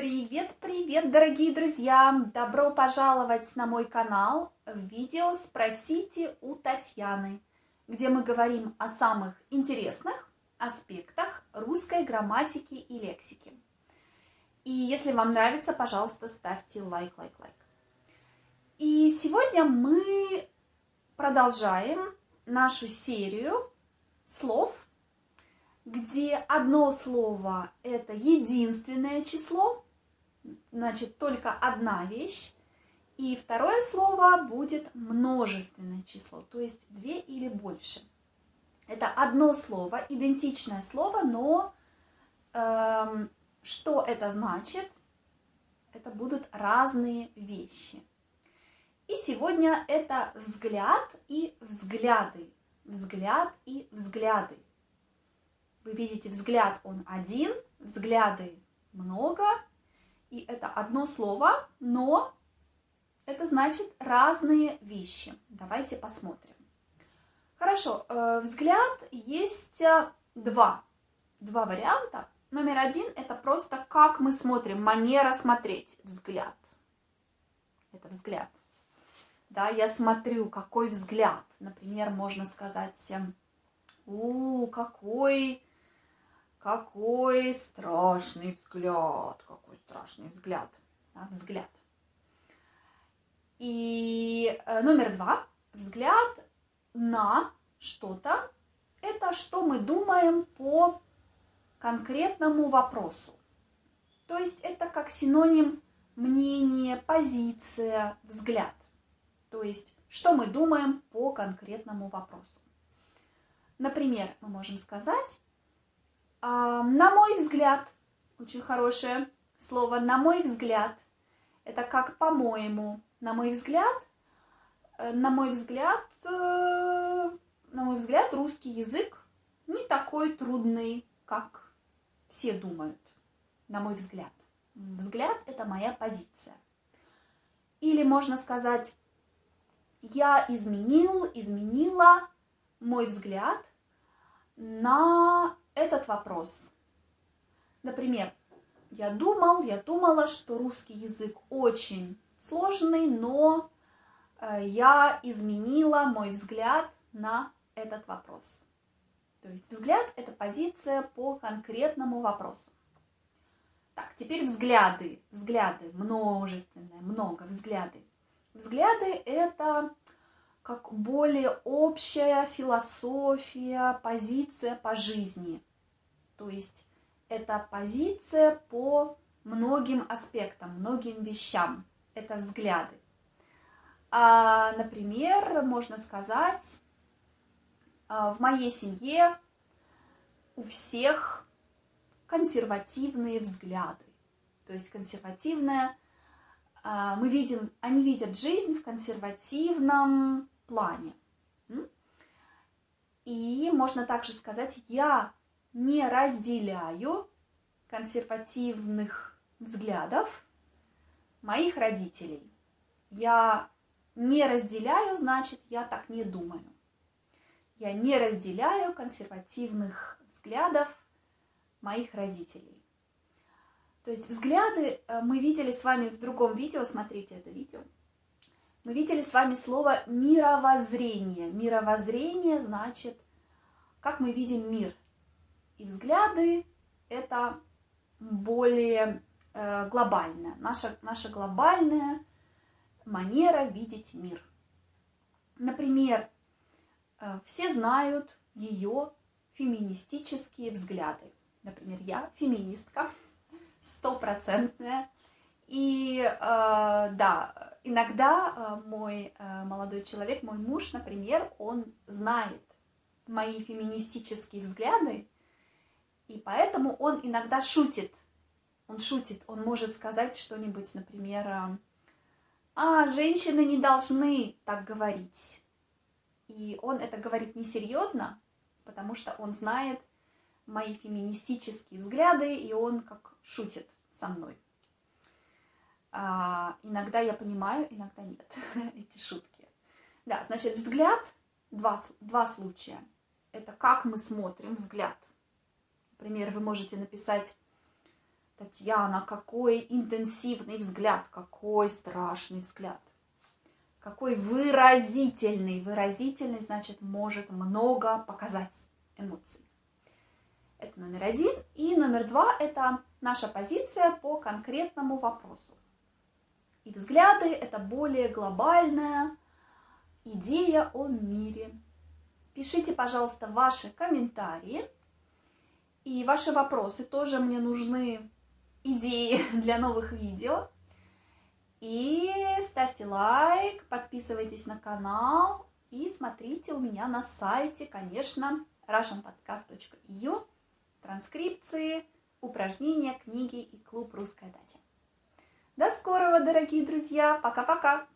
Привет, привет, дорогие друзья! Добро пожаловать на мой канал в видео «Спросите у Татьяны», где мы говорим о самых интересных аспектах русской грамматики и лексики. И если вам нравится, пожалуйста, ставьте лайк, лайк, лайк. И сегодня мы продолжаем нашу серию слов, где одно слово – это единственное число, значит, только одна вещь, и второе слово будет множественное число, то есть две или больше. Это одно слово, идентичное слово, но эм, что это значит? Это будут разные вещи. И сегодня это взгляд и взгляды. Взгляд и взгляды. Вы видите, взгляд он один, взгляды много, и это одно слово, но это значит разные вещи. Давайте посмотрим. Хорошо, э, взгляд есть э, два, два варианта. Номер один – это просто как мы смотрим, манера смотреть, взгляд. Это взгляд. Да, я смотрю, какой взгляд. Например, можно сказать, у, какой какой страшный взгляд, какой страшный взгляд, да, взгляд. И э, номер два, взгляд на что-то, это что мы думаем по конкретному вопросу. То есть это как синоним мнение, позиция, взгляд. То есть что мы думаем по конкретному вопросу. Например, мы можем сказать, на мой взгляд, очень хорошее слово, на мой взгляд, это как по-моему, на мой взгляд, э, на мой взгляд, э, на мой взгляд, русский язык не такой трудный, как все думают, на мой взгляд. Взгляд – это моя позиция. Или можно сказать, я изменил, изменила мой взгляд на этот вопрос. Например, я думал, я думала, что русский язык очень сложный, но э, я изменила мой взгляд на этот вопрос. То есть взгляд – это позиция по конкретному вопросу. Так, теперь взгляды. Взгляды множественные, много взгляды. Взгляды – это как более общая философия, позиция по жизни. То есть это позиция по многим аспектам, многим вещам. Это взгляды. А, например, можно сказать, а, в моей семье у всех консервативные взгляды. То есть консервативная, мы видим, они видят жизнь в консервативном плане. И можно также сказать, я не разделяю консервативных взглядов моих родителей. Я не разделяю, значит, я так не думаю. Я не разделяю консервативных взглядов моих родителей. То есть взгляды э, мы видели с вами в другом видео, смотрите это видео. Мы видели с вами слово мировоззрение. Мировоззрение значит, как мы видим мир. И взгляды – это более э, глобальная, наша, наша глобальная манера видеть мир. Например, э, все знают ее феминистические взгляды. Например, я феминистка, стопроцентная. И э, да, иногда э, мой э, молодой человек, мой муж, например, он знает мои феминистические взгляды, и поэтому он иногда шутит. Он шутит, он может сказать что-нибудь, например, э, «А, женщины не должны так говорить». И он это говорит несерьезно, потому что он знает мои феминистические взгляды, и он как шутит со мной. А, иногда я понимаю, иногда нет эти шутки. Да, значит, взгляд, два, два случая. Это как мы смотрим взгляд. Например, вы можете написать Татьяна, какой интенсивный взгляд, какой страшный взгляд. Какой выразительный. Выразительный, значит, может много показать эмоций. Это номер один. И номер два – это наша позиция по конкретному вопросу. И взгляды – это более глобальная идея о мире. Пишите, пожалуйста, ваши комментарии. И ваши вопросы тоже мне нужны идеи для новых видео. И ставьте лайк, подписывайтесь на канал и смотрите у меня на сайте, конечно, russianpodcast.eu транскрипции, упражнения, книги и клуб «Русская дача». До скорого, дорогие друзья! Пока-пока!